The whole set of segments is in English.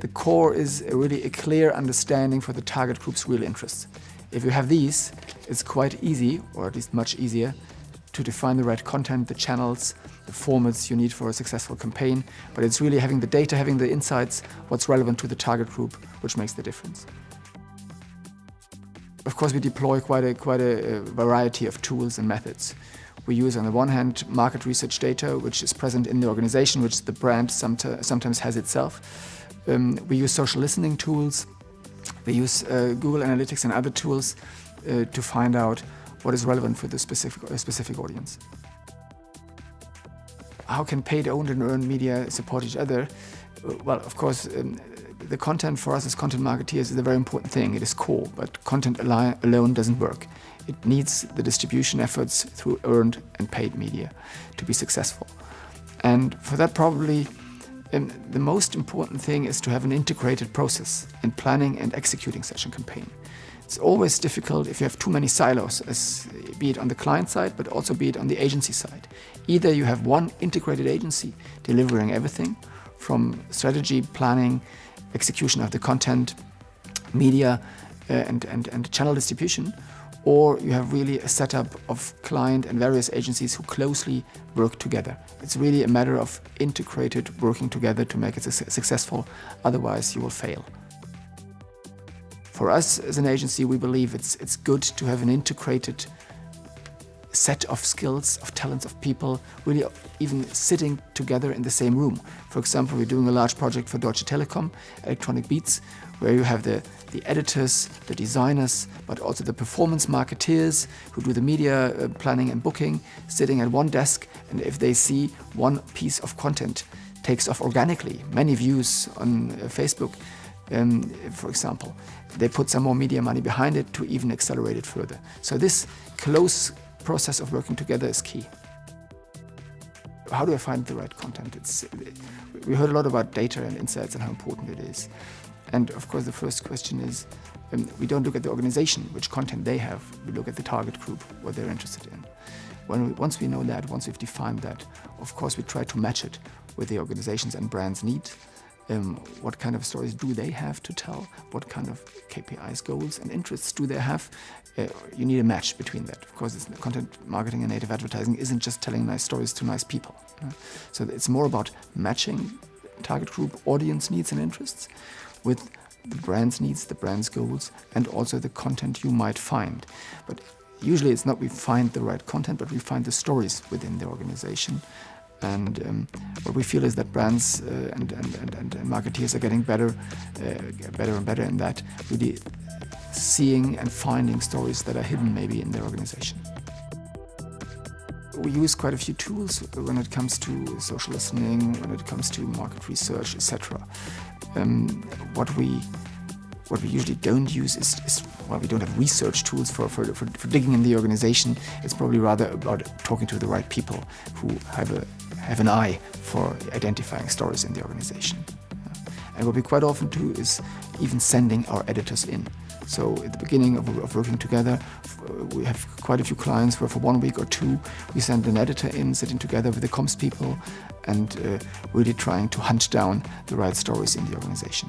the core is really a clear understanding for the target group's real interests. If you have these, it's quite easy, or at least much easier, to define the right content, the channels, the formats you need for a successful campaign, but it's really having the data, having the insights, what's relevant to the target group, which makes the difference. Of course, we deploy quite a, quite a, variety of tools and methods. We use, on the one hand, market research data, which is present in the organization, which the brand sometimes has itself. Um, we use social listening tools. We use uh, Google Analytics and other tools uh, to find out what is relevant for the specific, uh, specific audience. How can paid, owned and earned media support each other? Uh, well, of course, um, the content for us as content marketeers is a very important thing. It is core, but content alone doesn't work. It needs the distribution efforts through earned and paid media to be successful. And for that probably um, the most important thing is to have an integrated process in planning and executing such a campaign. It's always difficult if you have too many silos, as, be it on the client side, but also be it on the agency side. Either you have one integrated agency delivering everything from strategy, planning, execution of the content, media uh, and, and, and channel distribution, or you have really a setup of client and various agencies who closely work together. It's really a matter of integrated working together to make it successful, otherwise you will fail. For us as an agency, we believe it's, it's good to have an integrated set of skills, of talents, of people, really even sitting together in the same room. For example, we're doing a large project for Deutsche Telekom, Electronic Beats, where you have the, the editors, the designers, but also the performance marketeers who do the media uh, planning and booking, sitting at one desk, and if they see one piece of content takes off organically, many views on uh, Facebook, um, for example, they put some more media money behind it to even accelerate it further. So this close process of working together is key. How do I find the right content? It's, we heard a lot about data and insights and how important it is. And of course, the first question is, um, we don't look at the organization, which content they have. We look at the target group, what they're interested in. When once we know that, once we've defined that, of course, we try to match it with the organizations and brands' needs um, what kind of stories do they have to tell? What kind of KPIs, goals and interests do they have? Uh, you need a match between that. Of course, content marketing and native advertising isn't just telling nice stories to nice people. So it's more about matching target group audience needs and interests with the brand's needs, the brand's goals, and also the content you might find. But usually it's not we find the right content, but we find the stories within the organization and um, what we feel is that brands uh, and, and, and, and, marketeers are getting better, uh, better and better in that, really seeing and finding stories that are hidden maybe in their organization. We use quite a few tools when it comes to social listening, when it comes to market research, etc. Um, what we what we usually don't use is, is well, we don't have research tools for, for, for, for digging in the organization. It's probably rather about talking to the right people who have a have an eye for identifying stories in the organization. And what we quite often do is even sending our editors in. So at the beginning of, of, working together, we have quite a few clients where for one week or two, we send an editor in, sitting together with the comms people and uh, really trying to hunt down the right stories in the organization.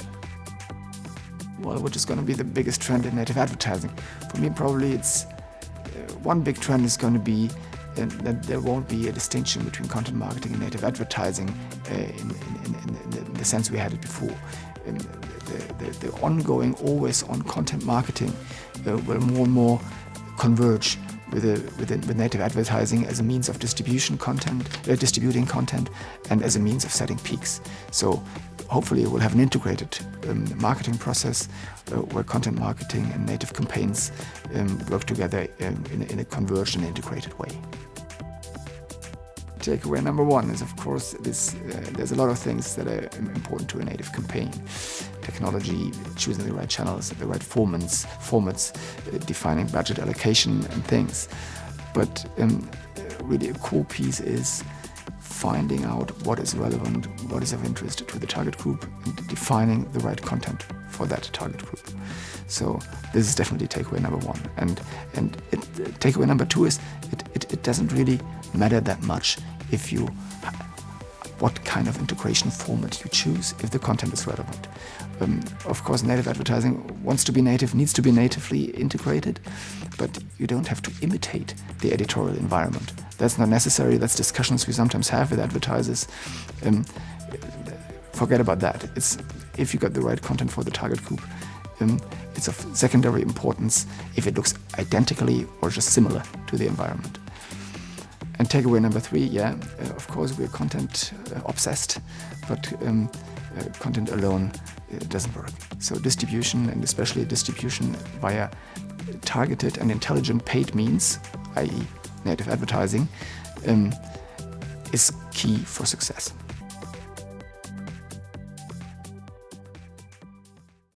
Well, which is going to be the biggest trend in native advertising? For me, probably it's uh, one big trend is going to be that there won't be a distinction between content marketing and native advertising uh, in, in, in, in, the sense we had it before. The, the, the, ongoing, always-on content marketing uh, will more and more converge with, a, with, a, with, native advertising as a means of distribution content, uh, distributing content, and as a means of setting peaks. So hopefully we'll have an integrated um, marketing process uh, where content marketing and native campaigns um, work together um, in, in, a converged and integrated way. Takeaway number one is, of course, this, uh, there's a lot of things that are important to a native campaign. Technology, choosing the right channels, the right formats, formats uh, defining budget allocation and things. But um, really a core piece is finding out what is relevant, what is of interest to the target group, and defining the right content for that target group. So this is definitely takeaway number one. And and it, takeaway number two is it, it, it doesn't really matter that much if you what kind of integration format you choose if the content is relevant. Um, of course, native advertising wants to be native, needs to be natively integrated, but you don't have to imitate the editorial environment. That's not necessary. That's discussions we sometimes have with advertisers. Um, forget about that. It's if you got the right content for the target group, um, it's of secondary importance if it looks identically or just similar to the environment. And takeaway number three, yeah, uh, of course we're content uh, obsessed, but um, uh, content alone uh, doesn't work. So distribution, and especially distribution via targeted and intelligent paid means, i.e. native advertising, um, is key for success.